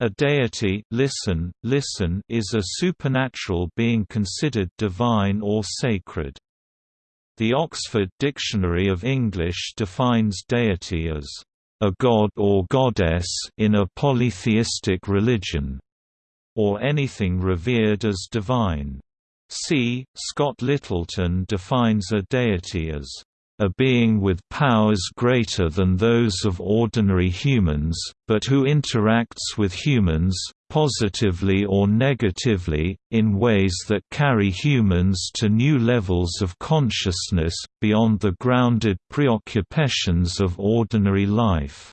A deity listen, listen is a supernatural being considered divine or sacred. The Oxford Dictionary of English defines deity as a god or goddess in a polytheistic religion, or anything revered as divine. C. Scott Littleton defines a deity as a being with powers greater than those of ordinary humans, but who interacts with humans, positively or negatively, in ways that carry humans to new levels of consciousness, beyond the grounded preoccupations of ordinary life.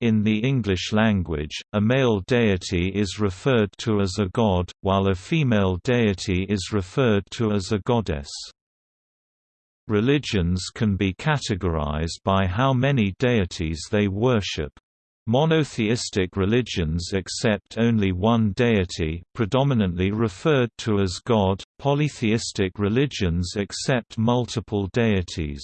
In the English language, a male deity is referred to as a god, while a female deity is referred to as a goddess. Religions can be categorized by how many deities they worship. Monotheistic religions accept only one deity predominantly referred to as God, polytheistic religions accept multiple deities.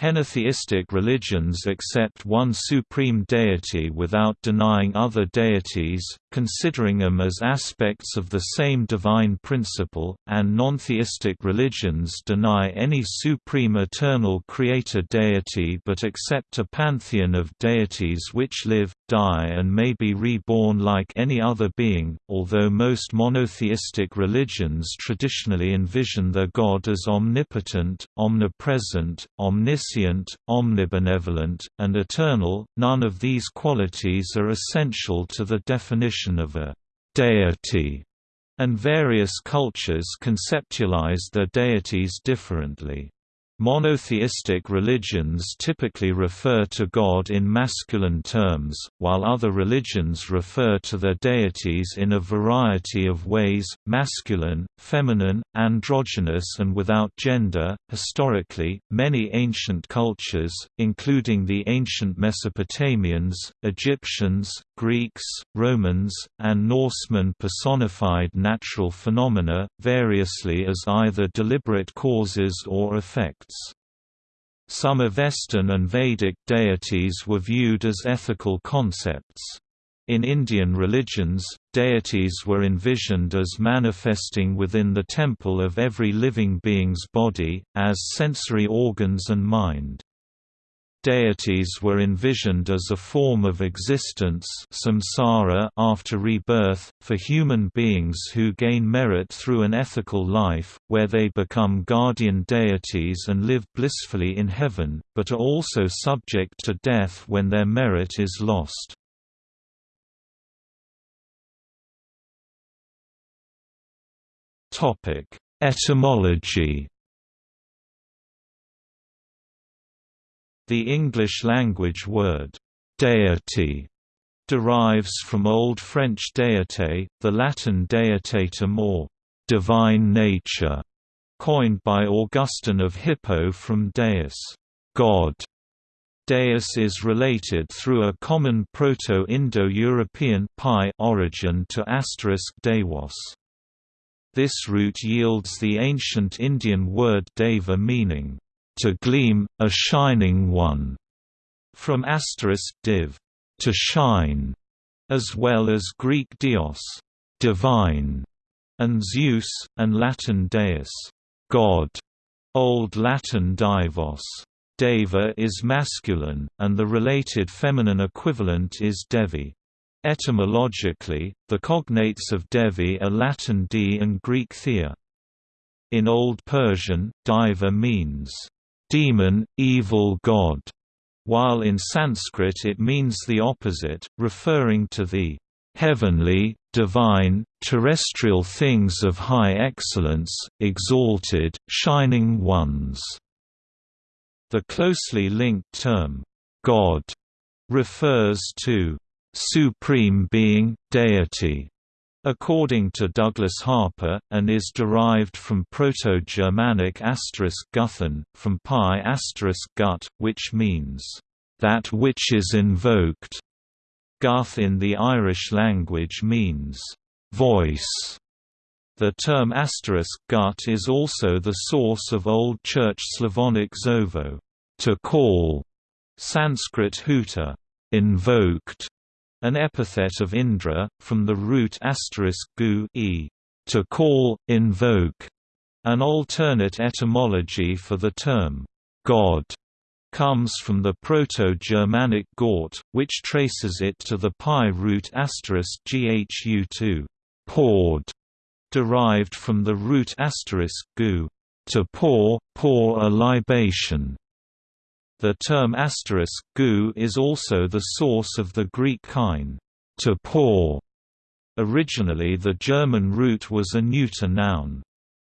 Henotheistic religions accept one supreme deity without denying other deities, considering them as aspects of the same divine principle, and non-theistic religions deny any supreme eternal creator deity but accept a pantheon of deities which live, die and may be reborn like any other being, although most monotheistic religions traditionally envision their god as omnipotent, omnipresent, omniscient, omnibenevolent, and eternal, none of these qualities are essential to the definition of a deity, and various cultures conceptualize their deities differently. Monotheistic religions typically refer to God in masculine terms, while other religions refer to their deities in a variety of ways masculine, feminine, androgynous, and without gender. Historically, many ancient cultures, including the ancient Mesopotamians, Egyptians, Greeks, Romans, and Norsemen personified natural phenomena, variously as either deliberate causes or effects. Some Avestan and Vedic deities were viewed as ethical concepts. In Indian religions, deities were envisioned as manifesting within the temple of every living being's body, as sensory organs and mind. Deities were envisioned as a form of existence samsara after rebirth, for human beings who gain merit through an ethical life, where they become guardian deities and live blissfully in heaven, but are also subject to death when their merit is lost. Etymology The English language word, deity, derives from Old French deité, the Latin deitatum or divine nature, coined by Augustine of Hippo from deus, God. Deus is related through a common Proto-Indo-European origin to asterisk. This root yields the ancient Indian word deva meaning to gleam, a shining one, from asterisk div, to shine, as well as Greek dios, divine, and Zeus, and Latin deus, god, Old Latin divos. Deva is masculine, and the related feminine equivalent is devi. Etymologically, the cognates of Devi are Latin d and Greek thea. In Old Persian, diva means demon, evil god, while in Sanskrit it means the opposite, referring to the heavenly, divine, terrestrial things of high excellence, exalted, shining ones. The closely linked term, God, refers to supreme being, deity, according to Douglas Harper, and is derived from Proto-Germanic guthen, from pi gut, which means, "...that which is invoked". Guth in the Irish language means, "...voice". The term gut is also the source of Old Church Slavonic zovo, to call, Sanskrit huta, invoked, an epithet of Indra, from the root *gu e, to call, invoke, an alternate etymology for the term God comes from the Proto-Germanic Gort, which traces it to the PIE root ghu2 poured, derived from the root *gu to pour, pour a libation. The term asterisk *gu is also the source of the Greek kain, to pour. Originally the German root was a neuter noun.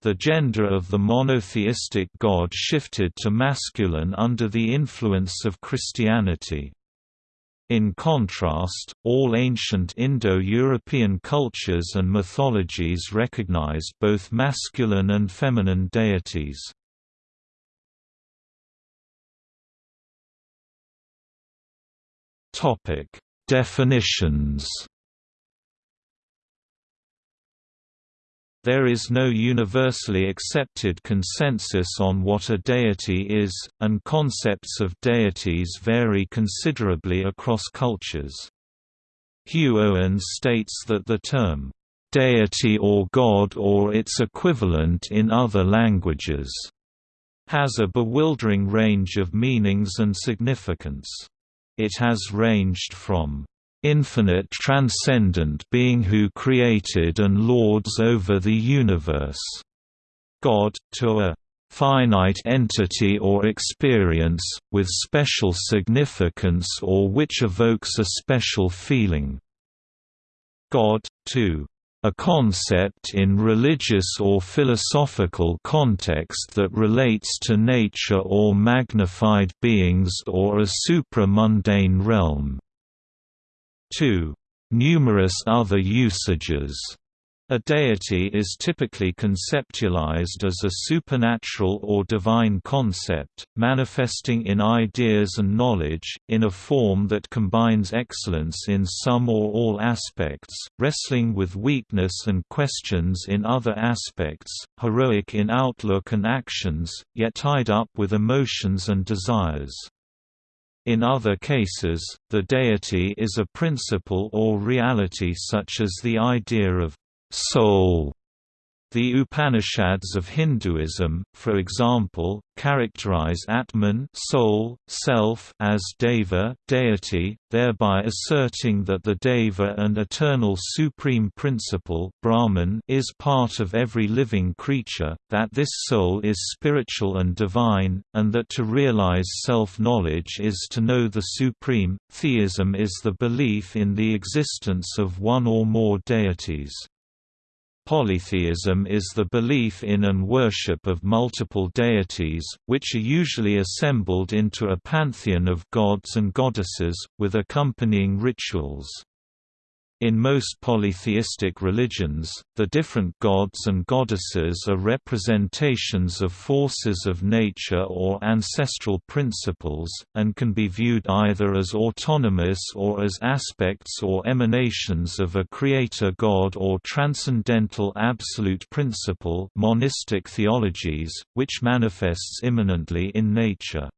The gender of the monotheistic god shifted to masculine under the influence of Christianity. In contrast, all ancient Indo-European cultures and mythologies recognized both masculine and feminine deities. Topic: Definitions. There is no universally accepted consensus on what a deity is, and concepts of deities vary considerably across cultures. Hugh Owen states that the term, "...deity or god or its equivalent in other languages," has a bewildering range of meanings and significance. It has ranged from infinite transcendent being who created and lords over the universe, God, to a finite entity or experience, with special significance or which evokes a special feeling. God, to a concept in religious or philosophical context that relates to nature or magnified beings or a supramundane realm. 2. Numerous other usages a deity is typically conceptualized as a supernatural or divine concept, manifesting in ideas and knowledge, in a form that combines excellence in some or all aspects, wrestling with weakness and questions in other aspects, heroic in outlook and actions, yet tied up with emotions and desires. In other cases, the deity is a principle or reality such as the idea of soul. The Upanishads of Hinduism, for example, characterize Atman soul, self as Deva deity, thereby asserting that the Deva and eternal supreme principle Brahman is part of every living creature, that this soul is spiritual and divine, and that to realize self-knowledge is to know the supreme. Theism is the belief in the existence of one or more deities. Polytheism is the belief in and worship of multiple deities, which are usually assembled into a pantheon of gods and goddesses, with accompanying rituals. In most polytheistic religions, the different gods and goddesses are representations of forces of nature or ancestral principles, and can be viewed either as autonomous or as aspects or emanations of a creator god or transcendental absolute principle monistic theologies, which manifests immanently in nature.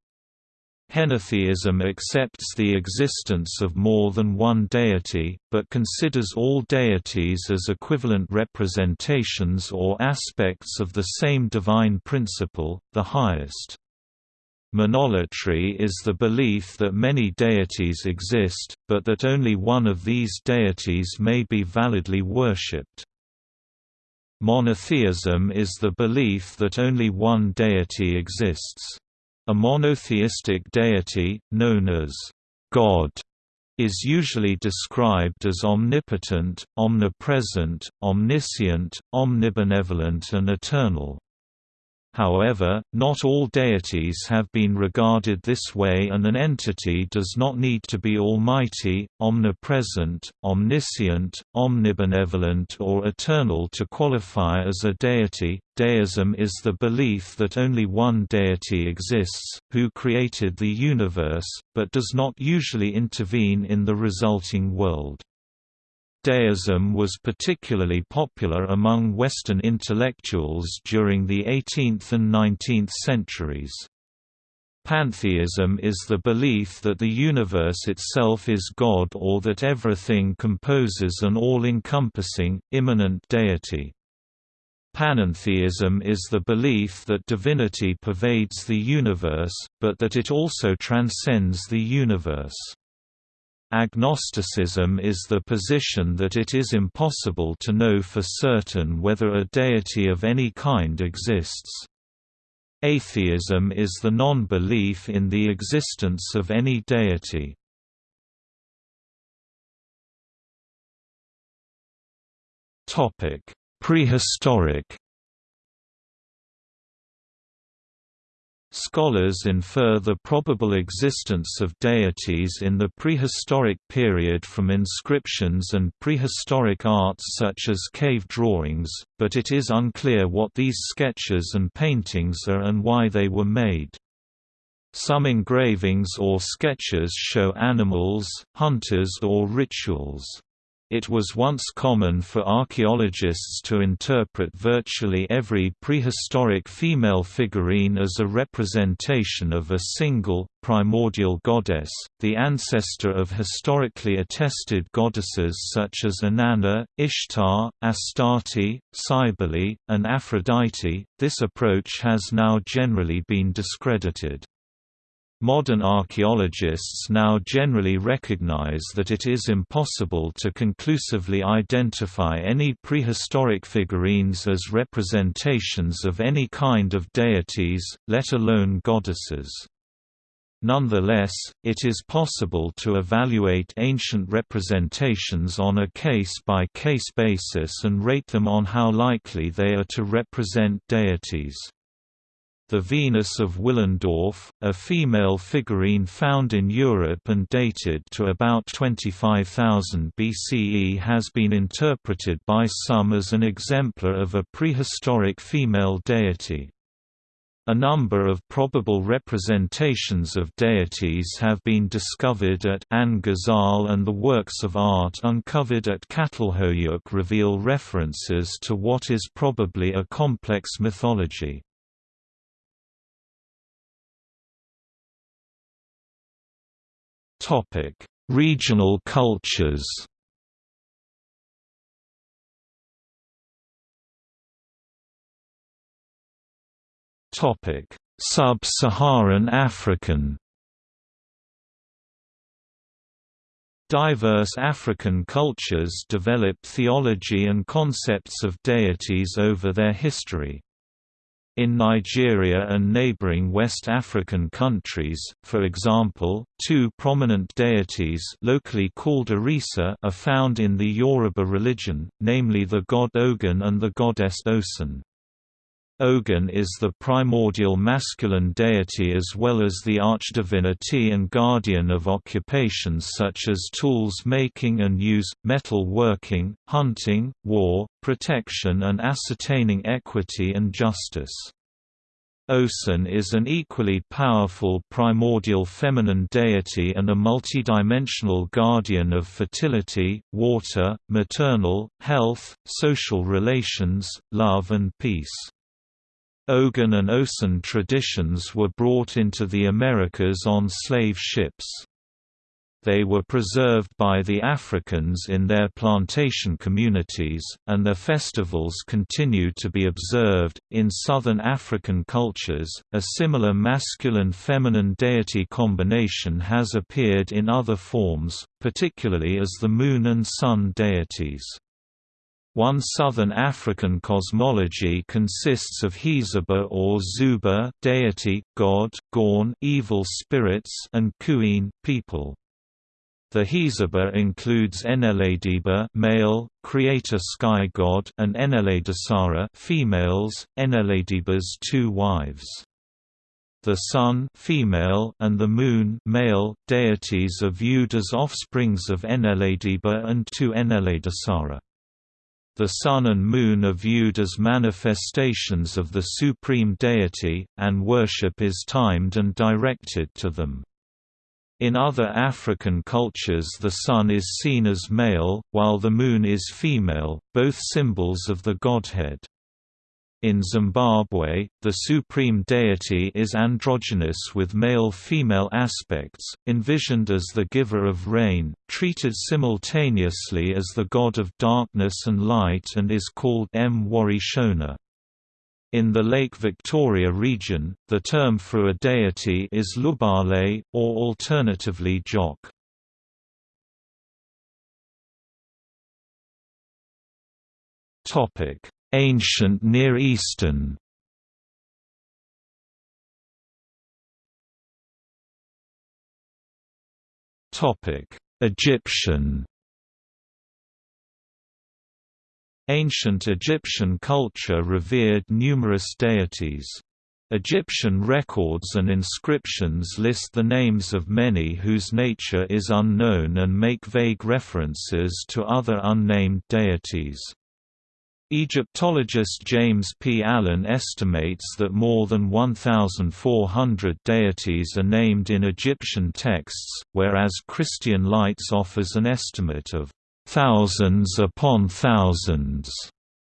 Henotheism accepts the existence of more than one deity, but considers all deities as equivalent representations or aspects of the same divine principle, the highest. Monolatry is the belief that many deities exist, but that only one of these deities may be validly worshipped. Monotheism is the belief that only one deity exists. A monotheistic deity, known as God, is usually described as omnipotent, omnipresent, omniscient, omnibenevolent and eternal. However, not all deities have been regarded this way and an entity does not need to be almighty, omnipresent, omniscient, omnibenevolent or eternal to qualify as a deity. Deism is the belief that only one deity exists, who created the universe, but does not usually intervene in the resulting world. Deism was particularly popular among Western intellectuals during the 18th and 19th centuries. Pantheism is the belief that the universe itself is God or that everything composes an all-encompassing, immanent deity. Panentheism is the belief that divinity pervades the universe, but that it also transcends the universe. Agnosticism is the position that it is impossible to know for certain whether a deity of any kind exists. Atheism is the non-belief in the existence of any deity. Prehistoric Scholars infer the probable existence of deities in the prehistoric period from inscriptions and prehistoric arts such as cave drawings, but it is unclear what these sketches and paintings are and why they were made. Some engravings or sketches show animals, hunters or rituals. It was once common for archaeologists to interpret virtually every prehistoric female figurine as a representation of a single, primordial goddess, the ancestor of historically attested goddesses such as Inanna, Ishtar, Astarte, Cybele, and Aphrodite. This approach has now generally been discredited. Modern archaeologists now generally recognize that it is impossible to conclusively identify any prehistoric figurines as representations of any kind of deities, let alone goddesses. Nonetheless, it is possible to evaluate ancient representations on a case-by-case -case basis and rate them on how likely they are to represent deities. The Venus of Willendorf, a female figurine found in Europe and dated to about 25,000 BCE has been interpreted by some as an exemplar of a prehistoric female deity. A number of probable representations of deities have been discovered at 'Ain Ghazal and the works of art uncovered at Çatalhöyük reveal references to what is probably a complex mythology. Topic: Regional cultures. Topic: Sub-Saharan African. Diverse African cultures develop theology and concepts of deities over their history. In Nigeria and neighboring West African countries, for example, two prominent deities locally called Orisa are found in the Yoruba religion, namely the god Ogun and the goddess Osun. Ogun is the primordial masculine deity as well as the archdivinity and guardian of occupations such as tools making and use, metal working, hunting, war, protection and ascertaining equity and justice. Osun is an equally powerful primordial feminine deity and a multidimensional guardian of fertility, water, maternal, health, social relations, love and peace. Ogun and Osun traditions were brought into the Americas on slave ships. They were preserved by the Africans in their plantation communities, and their festivals continue to be observed. In southern African cultures, a similar masculine feminine deity combination has appeared in other forms, particularly as the moon and sun deities. One southern African cosmology consists of Hieseba or Xuba deity, god, Gaune evil spirits and Khuene people. The Hieseba includes Eneladiba male, creator sky god and Eneladisara females, Eneladiba's two wives. The sun female and the moon male deities are viewed as offsprings of Eneladiba and two Eneladisara. The sun and moon are viewed as manifestations of the supreme deity, and worship is timed and directed to them. In other African cultures the sun is seen as male, while the moon is female, both symbols of the godhead. In Zimbabwe, the supreme deity is androgynous with male-female aspects, envisioned as the giver of rain, treated simultaneously as the god of darkness and light and is called Mwari Shona. In the Lake Victoria region, the term for a deity is Lubale, or alternatively Jok. Topic Ancient Near Eastern Egyptian Ancient Egyptian culture revered numerous deities. Egyptian records and inscriptions list the names of many whose nature is unknown and make vague references to other unnamed deities. Egyptologist James P. Allen estimates that more than 1,400 deities are named in Egyptian texts, whereas Christian Leitz offers an estimate of thousands upon thousands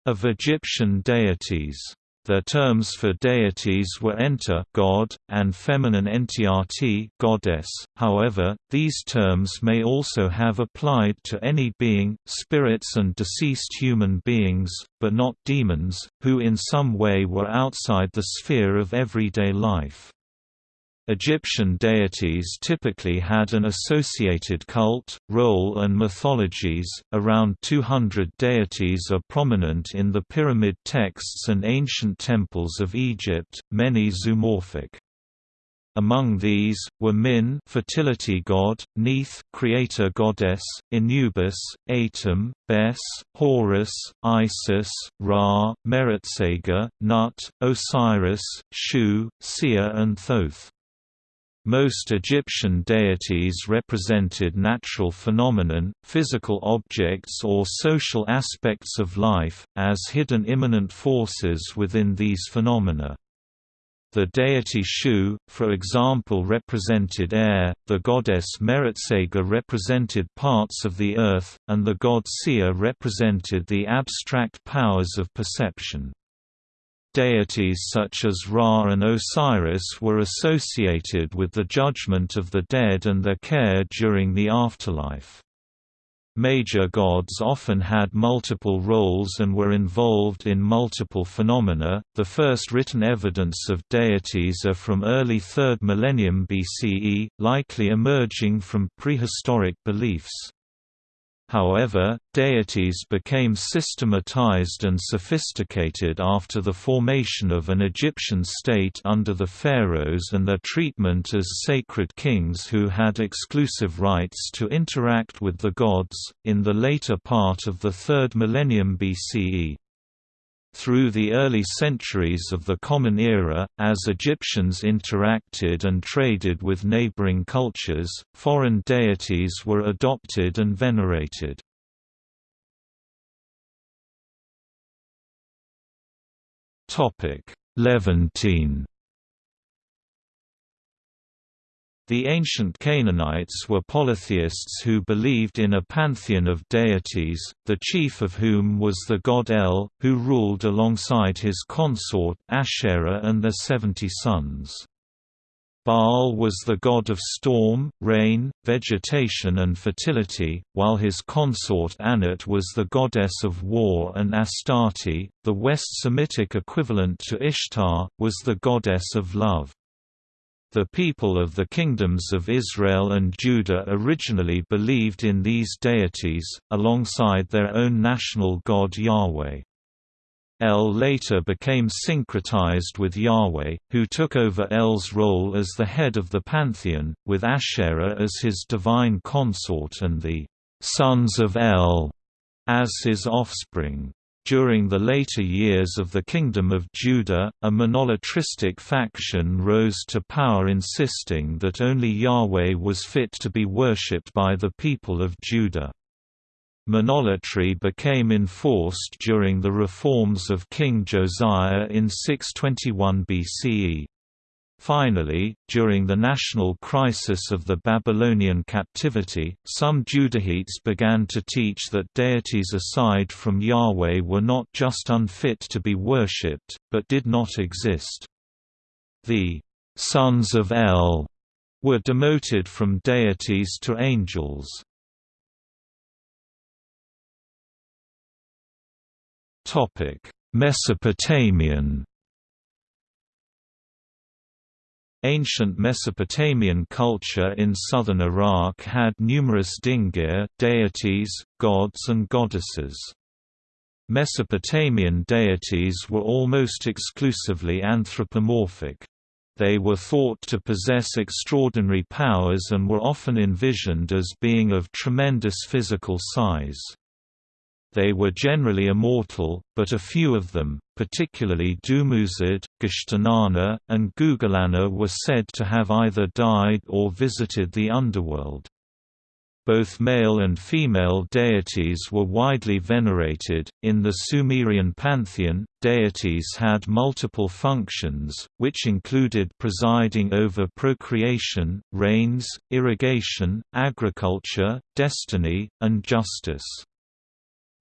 of Egyptian deities. Their terms for deities were enter God, and feminine entiati goddess. However, these terms may also have applied to any being, spirits and deceased human beings, but not demons, who in some way were outside the sphere of everyday life. Egyptian deities typically had an associated cult, role and mythologies. Around 200 deities are prominent in the pyramid texts and ancient temples of Egypt, many zoomorphic. Among these, were Min fertility god, Neith creator goddess, Anubis, Atum, Bes, Horus, Isis, Ra, Meretseger, Nut, Osiris, Shu, Sia and Thoth. Most Egyptian deities represented natural phenomenon, physical objects or social aspects of life, as hidden immanent forces within these phenomena. The deity Shu, for example represented air, the goddess Meretseger represented parts of the earth, and the god Sia represented the abstract powers of perception. Deities such as Ra and Osiris were associated with the judgment of the dead and their care during the afterlife. Major gods often had multiple roles and were involved in multiple phenomena. The first written evidence of deities are from early 3rd millennium BCE, likely emerging from prehistoric beliefs. However, deities became systematized and sophisticated after the formation of an Egyptian state under the pharaohs and their treatment as sacred kings who had exclusive rights to interact with the gods, in the later part of the 3rd millennium BCE. Through the early centuries of the Common Era, as Egyptians interacted and traded with neighboring cultures, foreign deities were adopted and venerated. Levantine The ancient Canaanites were polytheists who believed in a pantheon of deities, the chief of whom was the god El, who ruled alongside his consort Asherah and their seventy sons. Baal was the god of storm, rain, vegetation and fertility, while his consort Anat was the goddess of war and Astarte, the West Semitic equivalent to Ishtar, was the goddess of love. The people of the kingdoms of Israel and Judah originally believed in these deities, alongside their own national god Yahweh. El later became syncretized with Yahweh, who took over El's role as the head of the pantheon, with Asherah as his divine consort and the sons of El as his offspring. During the later years of the Kingdom of Judah, a monolatristic faction rose to power insisting that only Yahweh was fit to be worshipped by the people of Judah. Monolatry became enforced during the reforms of King Josiah in 621 BCE. Finally, during the national crisis of the Babylonian captivity, some Judahites began to teach that deities aside from Yahweh were not just unfit to be worshipped, but did not exist. The sons of El were demoted from deities to angels. Mesopotamian Ancient Mesopotamian culture in southern Iraq had numerous dingir deities, gods and goddesses. Mesopotamian deities were almost exclusively anthropomorphic. They were thought to possess extraordinary powers and were often envisioned as being of tremendous physical size. They were generally immortal, but a few of them, particularly Dumuzid, Geshtinanna, and Gugalanna were said to have either died or visited the underworld. Both male and female deities were widely venerated. In the Sumerian pantheon, deities had multiple functions, which included presiding over procreation, rains, irrigation, agriculture, destiny, and justice.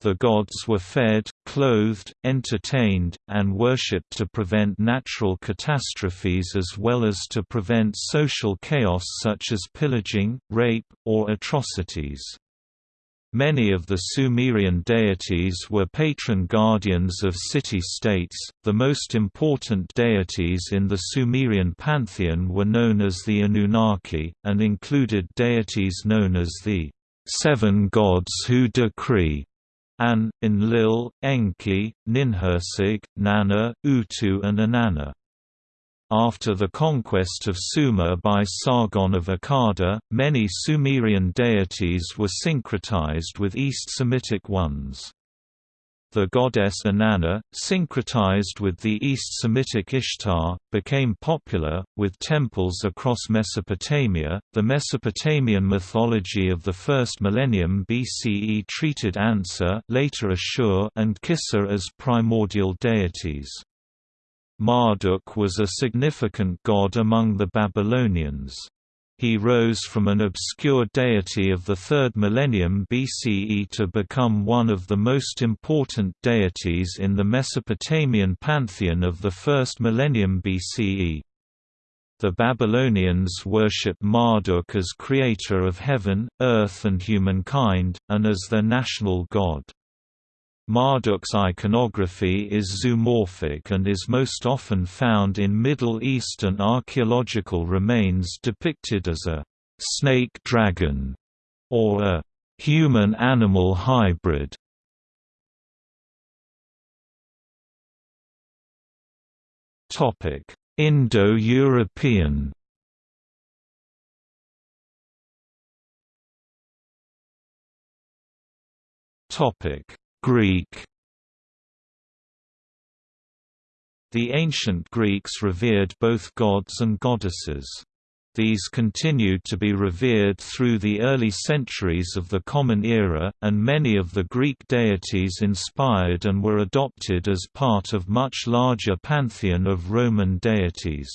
The gods were fed, clothed, entertained, and worshipped to prevent natural catastrophes as well as to prevent social chaos such as pillaging, rape, or atrocities. Many of the Sumerian deities were patron guardians of city-states. The most important deities in the Sumerian pantheon were known as the Anunnaki, and included deities known as the seven gods who decree, An, Enlil, Enki, Ninhursag, Nanna, Utu and Inanna. After the conquest of Sumer by Sargon of Akkad, many Sumerian deities were syncretized with East Semitic ones. The goddess Inanna, syncretized with the East Semitic Ishtar, became popular, with temples across Mesopotamia. The Mesopotamian mythology of the first millennium BCE treated Anshar, later Ashur, and Kishar as primordial deities. Marduk was a significant god among the Babylonians. He rose from an obscure deity of the 3rd millennium BCE to become one of the most important deities in the Mesopotamian pantheon of the 1st millennium BCE. The Babylonians worshipped Marduk as creator of heaven, earth and humankind, and as their national god. Marduk's iconography is zoomorphic and is most often found in Middle Eastern archaeological remains depicted as a snake dragon or a human-animal hybrid. Indo-European Topic Greek The ancient Greeks revered both gods and goddesses. These continued to be revered through the early centuries of the Common Era, and many of the Greek deities inspired and were adopted as part of much larger pantheon of Roman deities.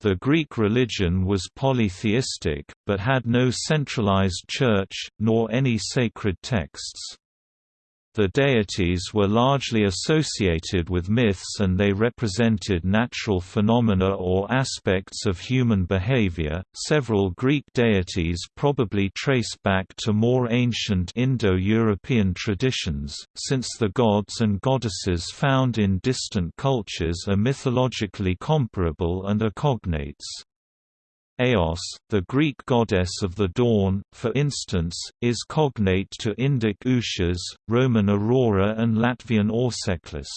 The Greek religion was polytheistic, but had no centralized church, nor any sacred texts. The deities were largely associated with myths and they represented natural phenomena or aspects of human behavior. Several Greek deities probably trace back to more ancient Indo European traditions, since the gods and goddesses found in distant cultures are mythologically comparable and are cognates. Eos, the Greek goddess of the dawn, for instance, is cognate to Indic Ushas, Roman Aurora and Latvian Auseklis.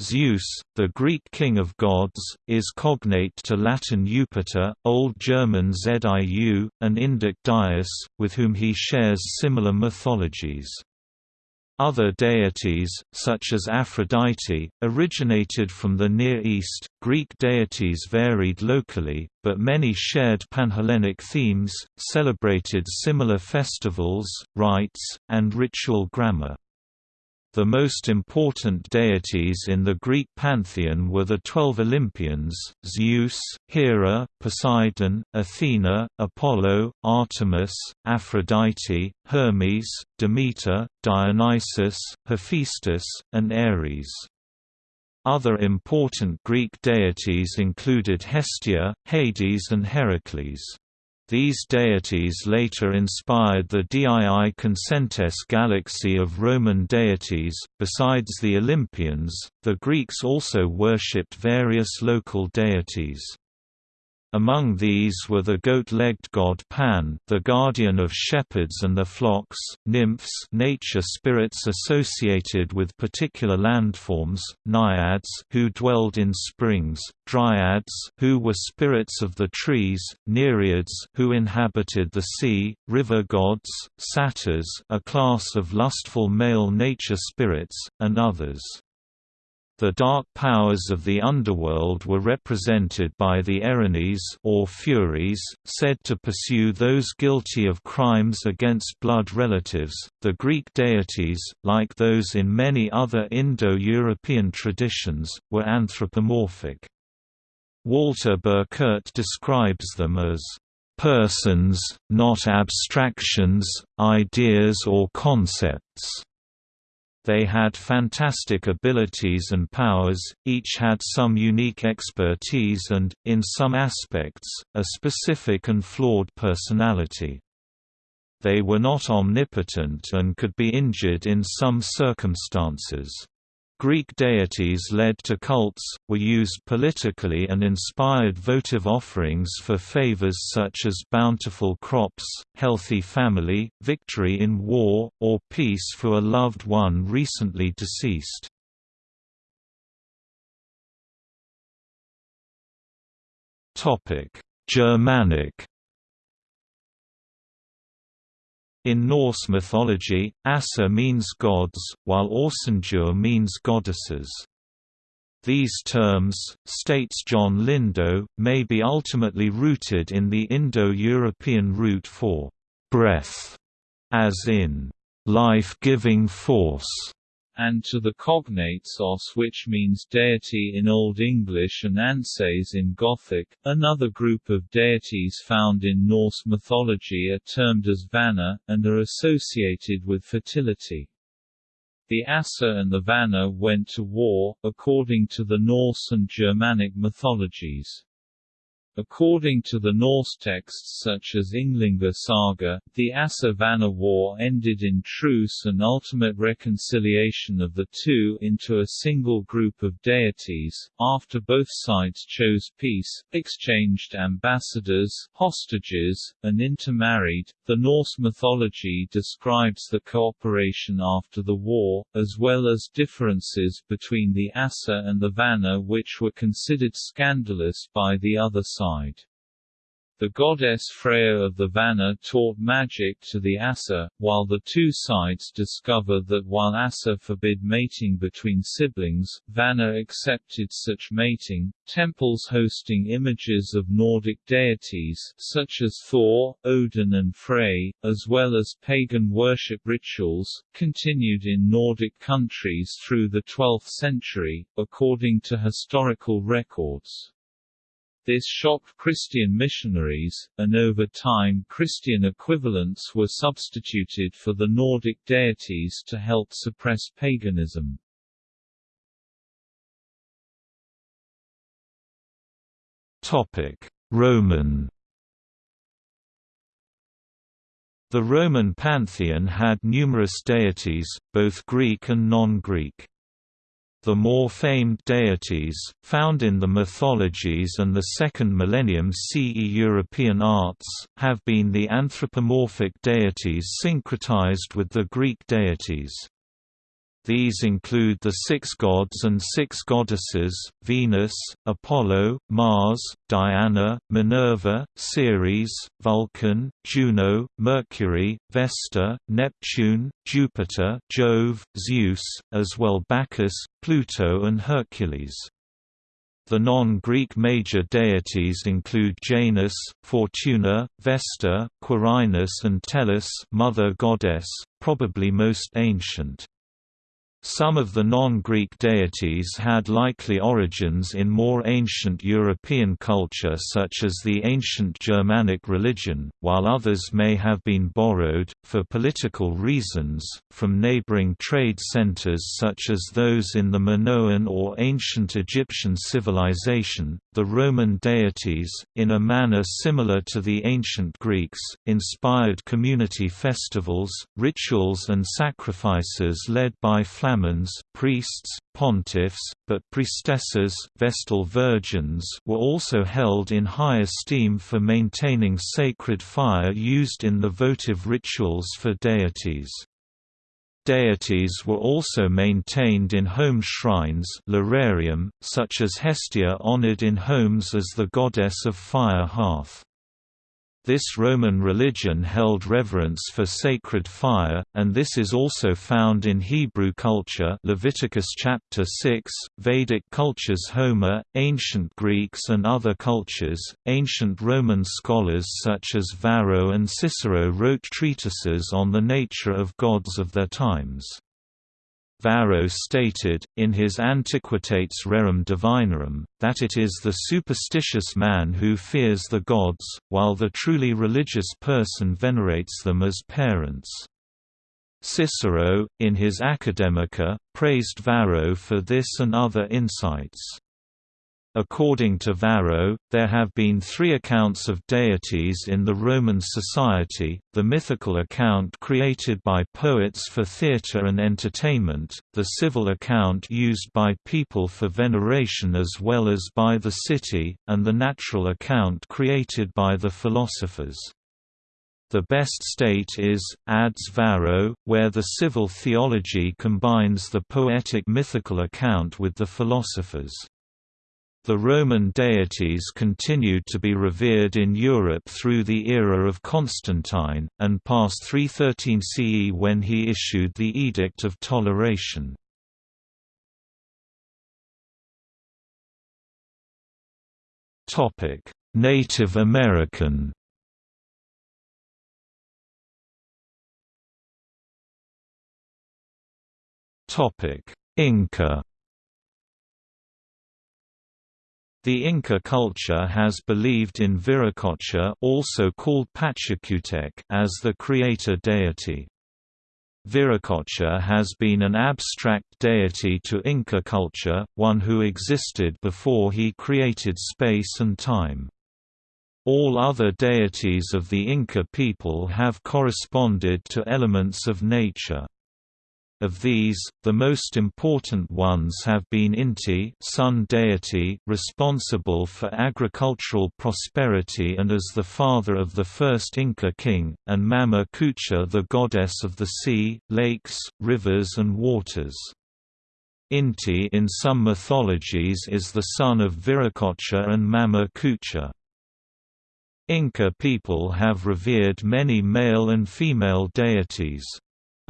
Zeus, the Greek king of gods, is cognate to Latin Jupiter, Old German Ziu, and Indic Dyaus, with whom he shares similar mythologies. Other deities, such as Aphrodite, originated from the Near East. Greek deities varied locally, but many shared Panhellenic themes, celebrated similar festivals, rites, and ritual grammar. The most important deities in the Greek pantheon were the twelve Olympians, Zeus, Hera, Poseidon, Athena, Apollo, Artemis, Aphrodite, Hermes, Demeter, Dionysus, Hephaestus, and Ares. Other important Greek deities included Hestia, Hades and Heracles. These deities later inspired the Dii Consentes galaxy of Roman deities. Besides the Olympians, the Greeks also worshipped various local deities. Among these were the goat-legged god Pan, the guardian of shepherds and their flocks, nymphs nature spirits associated with particular landforms, naiads who dwelled in springs, dryads who were spirits of the trees, nereids who inhabited the sea, river gods, satyrs a class of lustful male nature spirits, and others. The dark powers of the underworld were represented by the Erinyes or Furies, said to pursue those guilty of crimes against blood relatives. The Greek deities, like those in many other Indo-European traditions, were anthropomorphic. Walter Burkert describes them as persons, not abstractions, ideas or concepts. They had fantastic abilities and powers, each had some unique expertise and, in some aspects, a specific and flawed personality. They were not omnipotent and could be injured in some circumstances. Greek deities led to cults, were used politically and inspired votive offerings for favors such as bountiful crops, healthy family, victory in war, or peace for a loved one recently deceased. Germanic In Norse mythology, Asa means gods, while Orsandur means goddesses. These terms, states John Lindow, may be ultimately rooted in the Indo-European root for «breath», as in «life-giving force» and to the cognates os which means deity in Old English and anses in Gothic. Another group of deities found in Norse mythology are termed as Vana, and are associated with fertility. The Asa and the Vana went to war, according to the Norse and Germanic mythologies. According to the Norse texts such as Ynglinga Saga, the Asa-Vana war ended in truce and ultimate reconciliation of the two into a single group of deities, after both sides chose peace, exchanged ambassadors, hostages, and intermarried. The Norse mythology describes the cooperation after the war, as well as differences between the Asa and the Vana which were considered scandalous by the other side side. The goddess Freya of the Vana taught magic to the Asa, while the two sides discover that while Asa forbid mating between siblings, Vana accepted such mating. Temples hosting images of Nordic deities such as Thor, Odin and Frey, as well as pagan worship rituals, continued in Nordic countries through the 12th century, according to historical records. This shocked Christian missionaries, and over time Christian equivalents were substituted for the Nordic deities to help suppress paganism. Roman The Roman pantheon had numerous deities, both Greek and non-Greek. The more famed deities, found in the mythologies and the second millennium CE European arts, have been the anthropomorphic deities syncretized with the Greek deities. These include the six gods and six goddesses, Venus, Apollo, Mars, Diana, Minerva, Ceres, Vulcan, Juno, Mercury, Vesta, Neptune, Jupiter, Jove, Zeus, as well Bacchus, Pluto and Hercules. The non-Greek major deities include Janus, Fortuna, Vesta, Quirinus and Tellus mother goddess, probably most ancient. Some of the non-Greek deities had likely origins in more ancient European culture such as the ancient Germanic religion, while others may have been borrowed, for political reasons, from neighboring trade centers such as those in the Minoan or ancient Egyptian civilization. The Roman deities, in a manner similar to the ancient Greeks, inspired community festivals, rituals and sacrifices led by flamens priests, pontiffs, but priestesses Vestal virgins were also held in high esteem for maintaining sacred fire used in the votive rituals for deities. Deities were also maintained in home shrines such as Hestia honored in homes as the goddess of fire hearth. This Roman religion held reverence for sacred fire, and this is also found in Hebrew culture Leviticus chapter 6, Vedic cultures Homer, ancient Greeks and other cultures. Ancient Roman scholars such as Varro and Cicero wrote treatises on the nature of gods of their times. Varro stated, in his Antiquitates Rerum Divinarum, that it is the superstitious man who fears the gods, while the truly religious person venerates them as parents. Cicero, in his Academica, praised Varro for this and other insights. According to Varro, there have been three accounts of deities in the Roman society, the mythical account created by poets for theatre and entertainment, the civil account used by people for veneration as well as by the city, and the natural account created by the philosophers. The best state is, adds Varro, where the civil theology combines the poetic mythical account with the philosophers. The Roman deities continued to be revered in Europe through the era of Constantine, and past 313 CE when he issued the Edict of Toleration. Native American Inca The Inca culture has believed in Viracocha also called Pachacutec as the creator deity. Viracocha has been an abstract deity to Inca culture, one who existed before he created space and time. All other deities of the Inca people have corresponded to elements of nature. Of these, the most important ones have been Inti sun deity responsible for agricultural prosperity and as the father of the first Inca king, and Mama Kucha the goddess of the sea, lakes, rivers and waters. Inti in some mythologies is the son of Viracocha and Mama Kucha. Inca people have revered many male and female deities.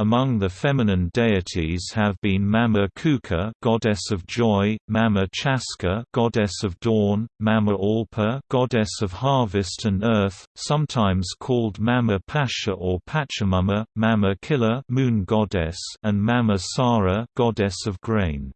Among the feminine deities have been Mama Kuka, goddess of joy, Mama Chaska, goddess of dawn, Mama Alpa, goddess of harvest and earth, sometimes called Mama Pacha or Pachamama, Mama Killa, moon goddess, and Mama Sara, goddess of grain.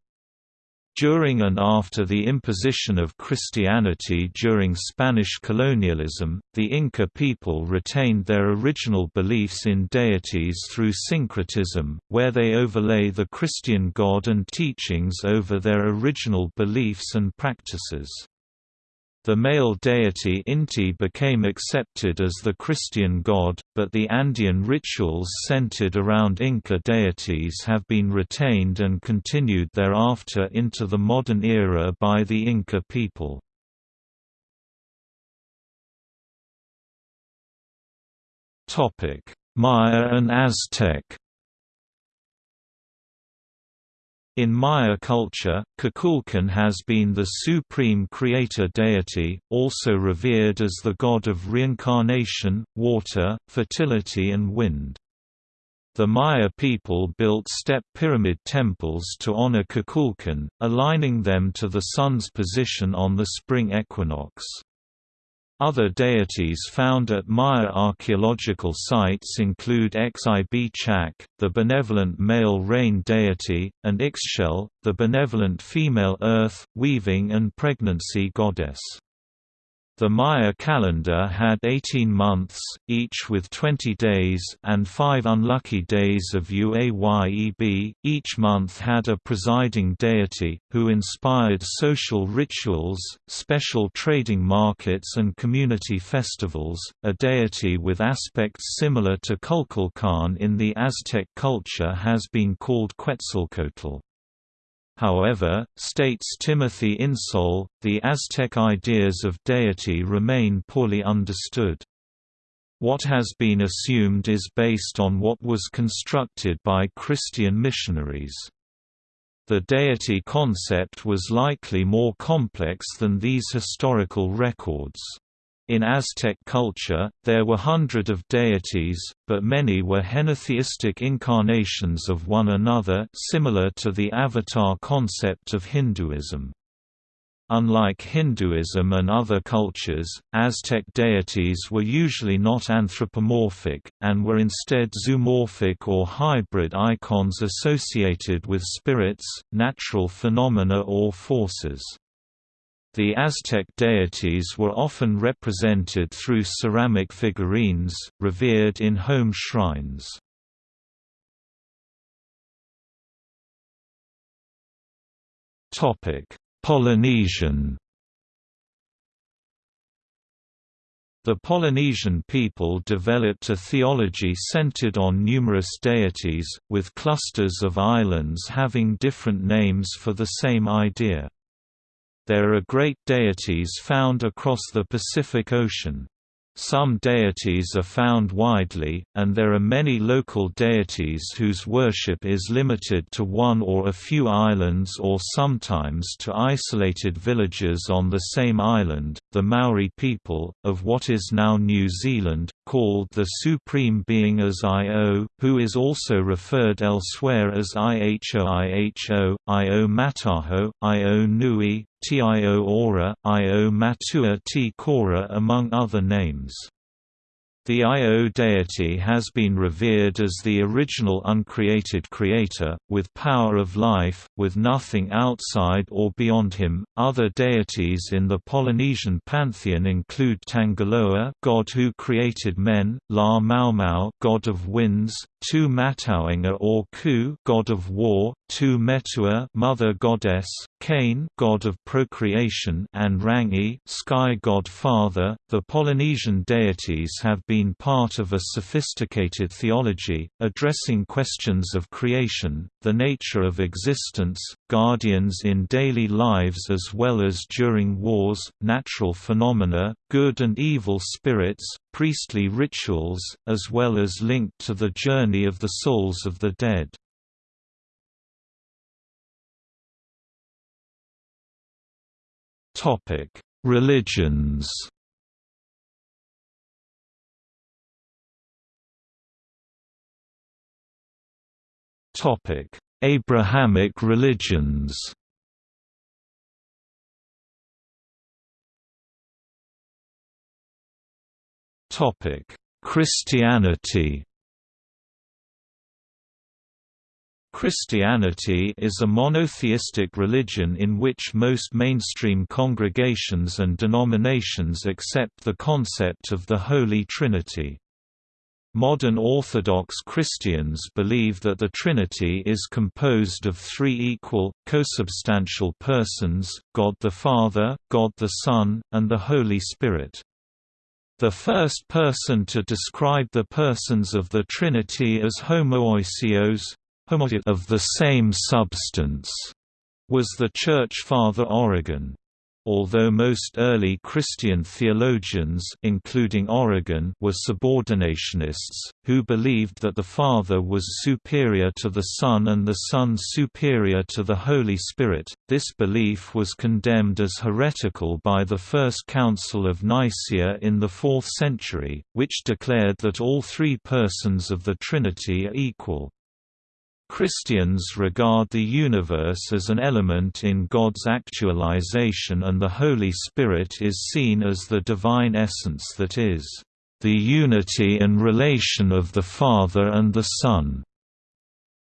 During and after the imposition of Christianity during Spanish colonialism, the Inca people retained their original beliefs in deities through syncretism, where they overlay the Christian God and teachings over their original beliefs and practices. The male deity Inti became accepted as the Christian god, but the Andean rituals centered around Inca deities have been retained and continued thereafter into the modern era by the Inca people. Maya and Aztec In Maya culture, Kukulkan has been the supreme creator deity, also revered as the god of reincarnation, water, fertility and wind. The Maya people built step pyramid temples to honor Kukulkan, aligning them to the sun's position on the spring equinox. Other deities found at Maya archaeological sites include Xib-Chak, the benevolent male rain deity, and Ixchel, the benevolent female earth, weaving and pregnancy goddess. The Maya calendar had 18 months, each with 20 days and 5 unlucky days of Uayeb. Each month had a presiding deity, who inspired social rituals, special trading markets and community festivals, a deity with aspects similar to Kukulkan in the Aztec culture has been called Quetzalcoatl. However, states Timothy Insoll, the Aztec ideas of deity remain poorly understood. What has been assumed is based on what was constructed by Christian missionaries. The deity concept was likely more complex than these historical records. In Aztec culture, there were hundred of deities, but many were henotheistic incarnations of one another similar to the avatar concept of Hinduism. Unlike Hinduism and other cultures, Aztec deities were usually not anthropomorphic, and were instead zoomorphic or hybrid icons associated with spirits, natural phenomena or forces. The Aztec deities were often represented through ceramic figurines, revered in home shrines. Polynesian The Polynesian people developed a theology centered on numerous deities, with clusters of islands having different names for the same idea. There are great deities found across the Pacific Ocean. Some deities are found widely, and there are many local deities whose worship is limited to one or a few islands or sometimes to isolated villages on the same island. The Maori people, of what is now New Zealand, called the Supreme Being as Io, who is also referred elsewhere as Iho Iho, Io Mataho, Io Nui, Tio Ora, Io Matua Te Kora among other names. The Io deity has been revered as the original uncreated creator, with power of life, with nothing outside or beyond him. Other deities in the Polynesian pantheon include Tangaloa, god who created men, La Maumau, god of winds, Tu Matauenga or Ku, god of war, Tu Metua, mother goddess, Kane, god of procreation, and Rangi, sky god father. The Polynesian deities have been part of a sophisticated theology, addressing questions of creation, the nature of existence, guardians in daily lives as well as during wars, natural phenomena, good and evil spirits, priestly rituals, as well as linked to the journey of the souls of the dead. Religions. Topic: Abrahamic religions. Topic: Christianity. Christianity is a monotheistic religion in which most mainstream congregations and denominations accept the concept of the Holy Trinity. Modern Orthodox Christians believe that the Trinity is composed of three equal, consubstantial persons, God the Father, God the Son, and the Holy Spirit. The first person to describe the persons of the Trinity as homoousios, of the same substance was the Church Father Origen. Although most early Christian theologians including Origen were subordinationists, who believed that the Father was superior to the Son and the Son superior to the Holy Spirit, this belief was condemned as heretical by the First Council of Nicaea in the 4th century, which declared that all three persons of the Trinity are equal. Christians regard the universe as an element in God's actualization and the Holy Spirit is seen as the divine essence that is, "...the unity and relation of the Father and the Son."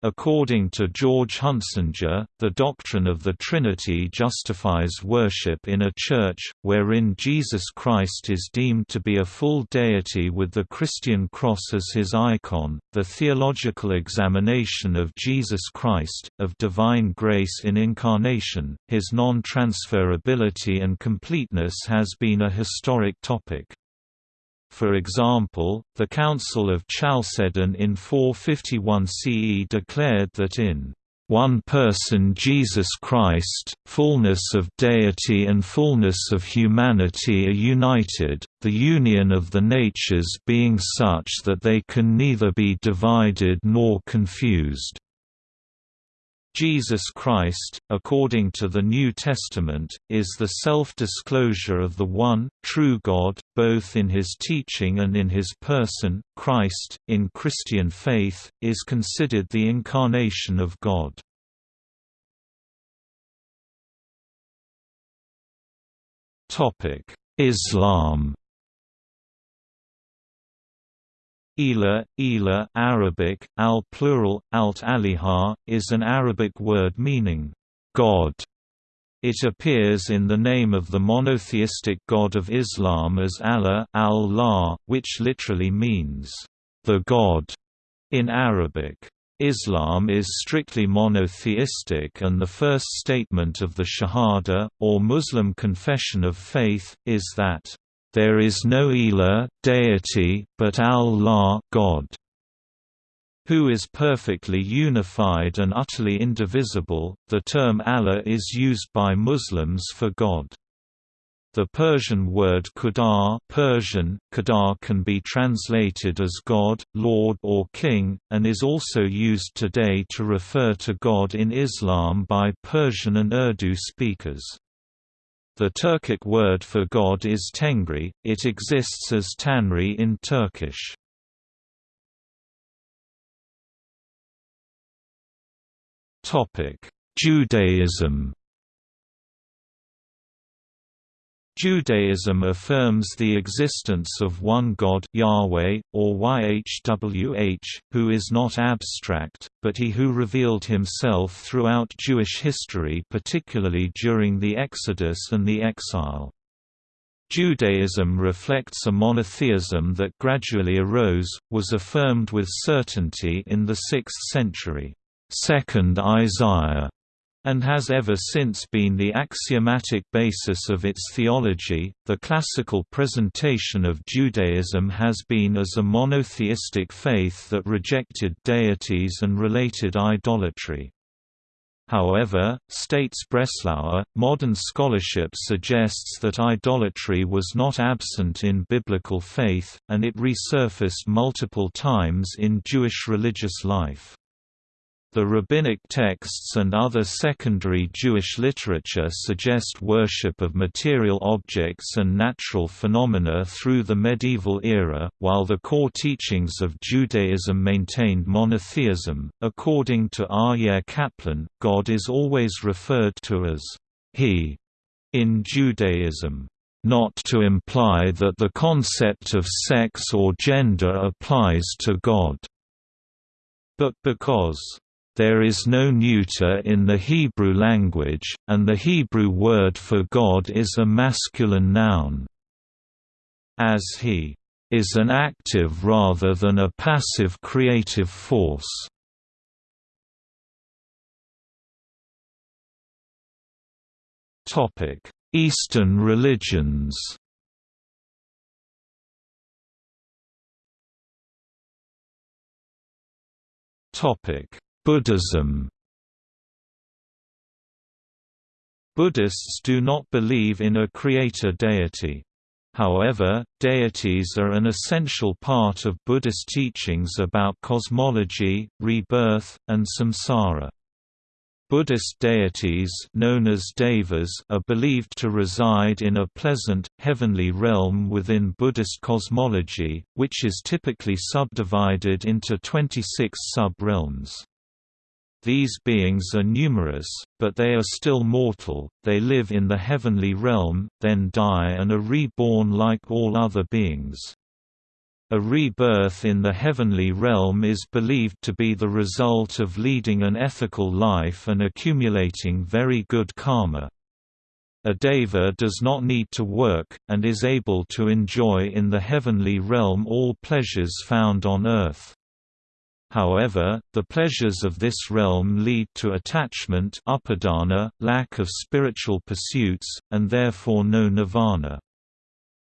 According to George Hunsinger, the doctrine of the Trinity justifies worship in a church, wherein Jesus Christ is deemed to be a full deity with the Christian cross as his icon. The theological examination of Jesus Christ, of divine grace in incarnation, his non transferability and completeness has been a historic topic. For example, the Council of Chalcedon in 451 CE declared that in one person Jesus Christ, fullness of deity and fullness of humanity are united, the union of the natures being such that they can neither be divided nor confused. Jesus Christ, according to the New Testament, is the self-disclosure of the one, true God, both in his teaching and in his person. Christ, in Christian faith, is considered the incarnation of God. Islam Ilah, Ilah Arabic, al plural, alt aliha, is an Arabic word meaning, God. It appears in the name of the monotheistic God of Islam as Allah al which literally means, the God, in Arabic. Islam is strictly monotheistic and the first statement of the Shahada, or Muslim confession of faith, is that there is no Ilah, deity, but Allah God, who is perfectly unified and utterly indivisible. The term Allah is used by Muslims for God. The Persian word Khuda Persian, Khuda can be translated as God, Lord or King, and is also used today to refer to God in Islam by Persian and Urdu speakers. The Turkic word for God is Tengri, it exists as Tanri in Turkish. Judaism Judaism affirms the existence of one God Yahweh, or YHWH, who is not abstract, but he who revealed himself throughout Jewish history particularly during the Exodus and the exile. Judaism reflects a monotheism that gradually arose, was affirmed with certainty in the 6th century. Second Isaiah and has ever since been the axiomatic basis of its theology. The classical presentation of Judaism has been as a monotheistic faith that rejected deities and related idolatry. However, states Breslauer, modern scholarship suggests that idolatry was not absent in biblical faith, and it resurfaced multiple times in Jewish religious life. The rabbinic texts and other secondary Jewish literature suggest worship of material objects and natural phenomena through the medieval era, while the core teachings of Judaism maintained monotheism. According to Aryeh Kaplan, God is always referred to as He in Judaism not to imply that the concept of sex or gender applies to God, but because there is no neuter in the Hebrew language, and the Hebrew word for God is a masculine noun. As he is an active rather than a passive creative force. Eastern religions Topic Buddhism Buddhists do not believe in a creator deity. However, deities are an essential part of Buddhist teachings about cosmology, rebirth, and samsara. Buddhist deities known as devas are believed to reside in a pleasant, heavenly realm within Buddhist cosmology, which is typically subdivided into 26 sub-realms. These beings are numerous, but they are still mortal, they live in the heavenly realm, then die and are reborn like all other beings. A rebirth in the heavenly realm is believed to be the result of leading an ethical life and accumulating very good karma. A deva does not need to work, and is able to enjoy in the heavenly realm all pleasures found on earth. However, the pleasures of this realm lead to attachment upadana, lack of spiritual pursuits, and therefore no nirvana.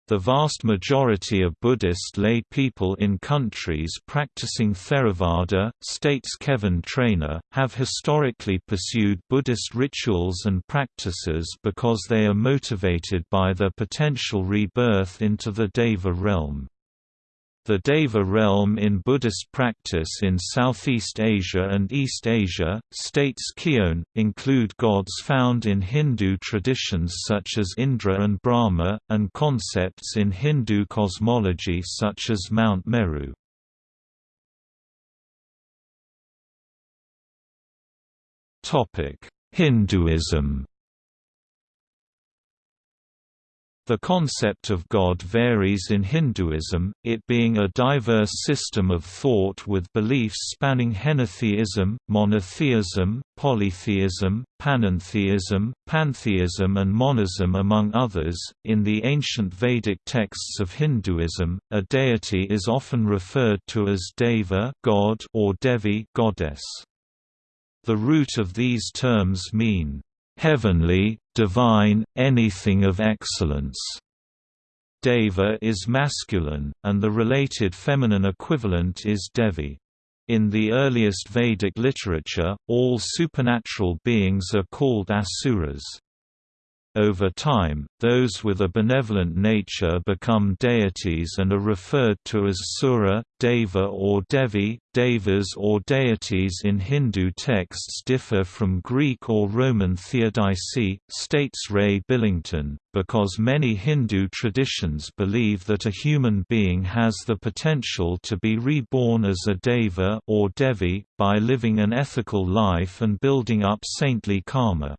The vast majority of Buddhist lay people in countries practicing Theravada, states Kevin Trainor, have historically pursued Buddhist rituals and practices because they are motivated by their potential rebirth into the Deva realm. The Deva realm in Buddhist practice in Southeast Asia and East Asia, states Keown, include gods found in Hindu traditions such as Indra and Brahma, and concepts in Hindu cosmology such as Mount Meru. Hinduism The concept of God varies in Hinduism, it being a diverse system of thought with beliefs spanning henotheism, monotheism, polytheism, panentheism, pantheism, and monism, among others. In the ancient Vedic texts of Hinduism, a deity is often referred to as Deva God or Devi goddess. The root of these terms mean heavenly, divine, anything of excellence. Deva is masculine, and the related feminine equivalent is Devi. In the earliest Vedic literature, all supernatural beings are called asuras. Over time, those with a benevolent nature become deities and are referred to as Sura, Deva or Devi. Devas or deities in Hindu texts differ from Greek or Roman theodicy, states Ray Billington, because many Hindu traditions believe that a human being has the potential to be reborn as a Deva or Devi, by living an ethical life and building up saintly karma.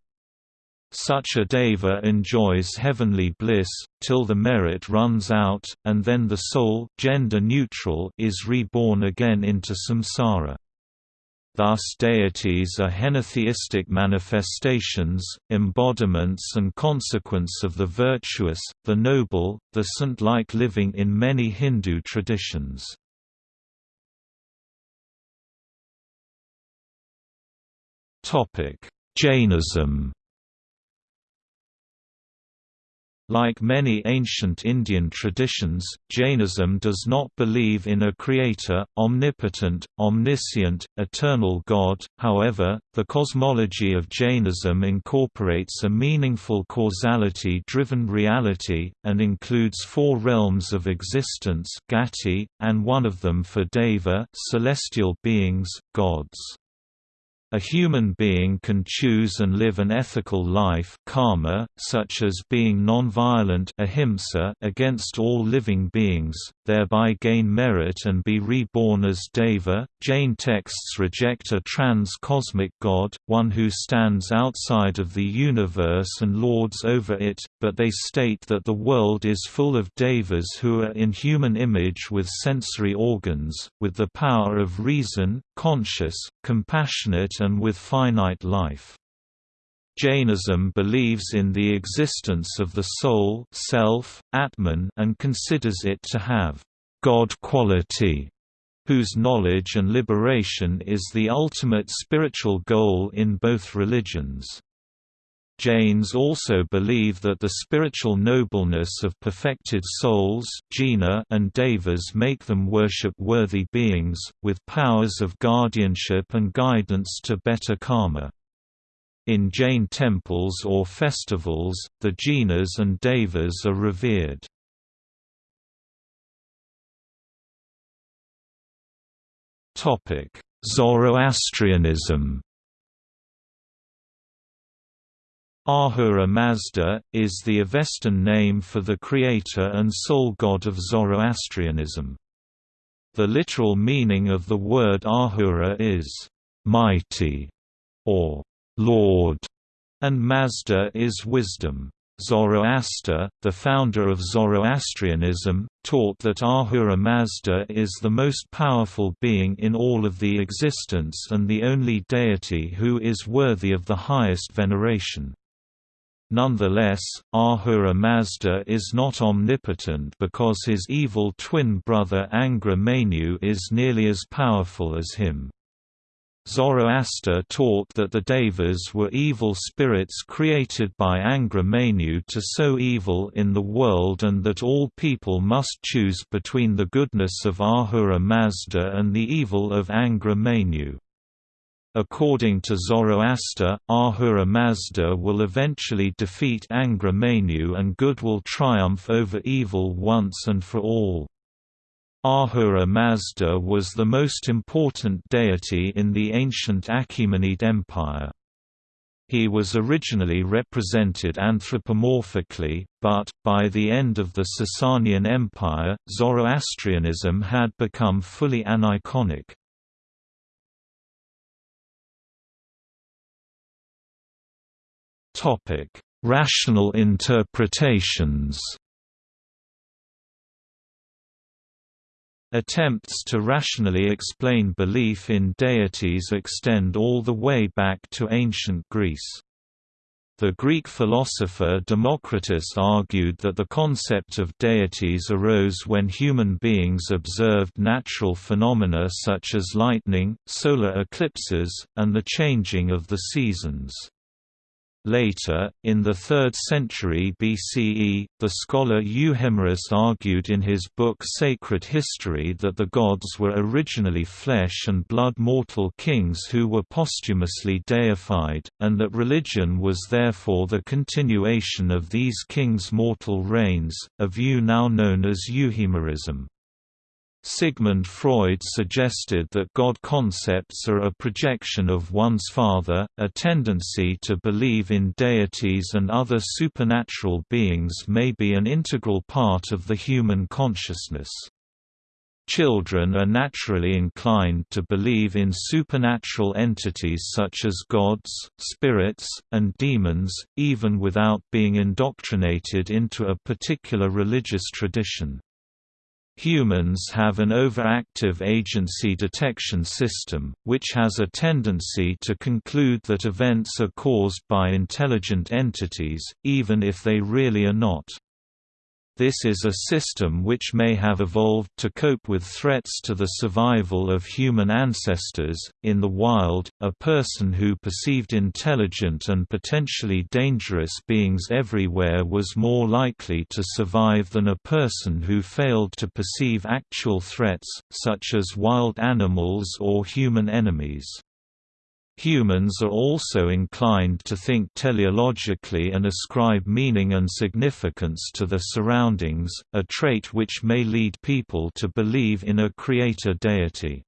Such a deva enjoys heavenly bliss, till the merit runs out, and then the soul gender neutral is reborn again into samsara. Thus deities are henotheistic manifestations, embodiments and consequence of the virtuous, the noble, the saint-like living in many Hindu traditions. Jainism Like many ancient Indian traditions, Jainism does not believe in a creator, omnipotent, omniscient, eternal God, however, the cosmology of Jainism incorporates a meaningful causality-driven reality, and includes four realms of existence gati, and one of them for deva celestial beings, gods. A human being can choose and live an ethical life karma, such as being non-violent ahimsa against all living beings, thereby gain merit and be reborn as Deva. Jain texts reject a trans-cosmic god, one who stands outside of the universe and lords over it, but they state that the world is full of Devas who are in human image with sensory organs, with the power of reason, conscious, compassionate and with finite life. Jainism believes in the existence of the soul self, Atman and considers it to have God quality, whose knowledge and liberation is the ultimate spiritual goal in both religions. Jains also believe that the spiritual nobleness of perfected souls and devas make them worship-worthy beings, with powers of guardianship and guidance to better karma. In Jain temples or festivals, the jinas and devas are revered. Zoroastrianism Ahura Mazda, is the Avestan name for the creator and sole god of Zoroastrianism. The literal meaning of the word Ahura is, mighty, or Lord, and Mazda is wisdom. Zoroaster, the founder of Zoroastrianism, taught that Ahura Mazda is the most powerful being in all of the existence and the only deity who is worthy of the highest veneration. Nonetheless, Ahura Mazda is not omnipotent because his evil twin brother Angra Mainyu is nearly as powerful as him. Zoroaster taught that the Devas were evil spirits created by Angra Mainyu to sow evil in the world and that all people must choose between the goodness of Ahura Mazda and the evil of Angra Mainyu. According to Zoroaster, Ahura Mazda will eventually defeat Angra Mainyu and good will triumph over evil once and for all. Ahura Mazda was the most important deity in the ancient Achaemenid Empire. He was originally represented anthropomorphically, but, by the end of the Sasanian Empire, Zoroastrianism had become fully aniconic. Rational interpretations Attempts to rationally explain belief in deities extend all the way back to ancient Greece. The Greek philosopher Democritus argued that the concept of deities arose when human beings observed natural phenomena such as lightning, solar eclipses, and the changing of the seasons. Later, in the 3rd century BCE, the scholar Euhemerus argued in his book Sacred History that the gods were originally flesh and blood mortal kings who were posthumously deified, and that religion was therefore the continuation of these kings' mortal reigns, a view now known as Euhemerism. Sigmund Freud suggested that God concepts are a projection of one's father, a tendency to believe in deities and other supernatural beings may be an integral part of the human consciousness. Children are naturally inclined to believe in supernatural entities such as gods, spirits, and demons, even without being indoctrinated into a particular religious tradition. Humans have an overactive agency detection system, which has a tendency to conclude that events are caused by intelligent entities, even if they really are not. This is a system which may have evolved to cope with threats to the survival of human ancestors. In the wild, a person who perceived intelligent and potentially dangerous beings everywhere was more likely to survive than a person who failed to perceive actual threats, such as wild animals or human enemies. Humans are also inclined to think teleologically and ascribe meaning and significance to their surroundings, a trait which may lead people to believe in a creator deity.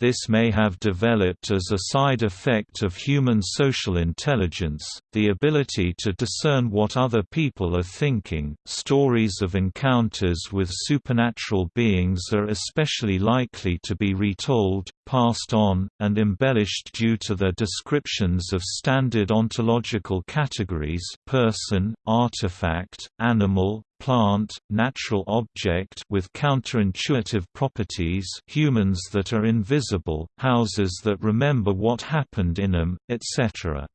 This may have developed as a side effect of human social intelligence, the ability to discern what other people are thinking. Stories of encounters with supernatural beings are especially likely to be retold, passed on, and embellished due to their descriptions of standard ontological categories person, artifact, animal, plant, natural object with counterintuitive properties humans that are invisible, houses that remember what happened in them, etc.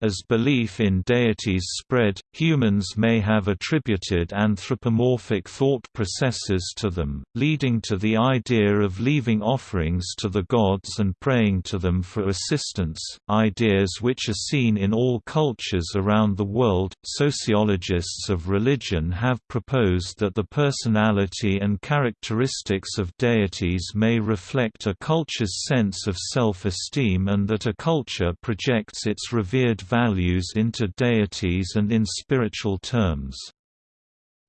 As belief in deities spread, humans may have attributed anthropomorphic thought processes to them, leading to the idea of leaving offerings to the gods and praying to them for assistance, ideas which are seen in all cultures around the world. Sociologists of religion have proposed that the personality and characteristics of deities may reflect a culture's sense of self-esteem and that a culture projects its revered values into deities and in spiritual terms.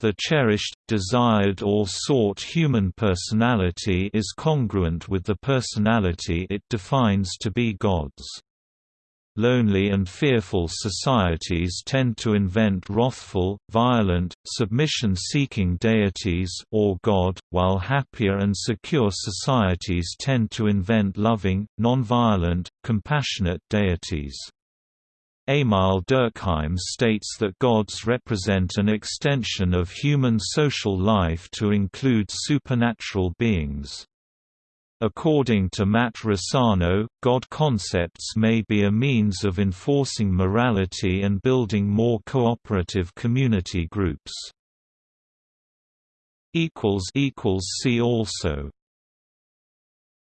The cherished, desired or sought human personality is congruent with the personality it defines to be God's. lonely and fearful societies tend to invent wrathful, violent, submission-seeking deities or God, while happier and secure societies tend to invent loving, non-violent, compassionate deities. Émile Durkheim states that gods represent an extension of human social life to include supernatural beings. According to Matt Rossano, God concepts may be a means of enforcing morality and building more cooperative community groups. See also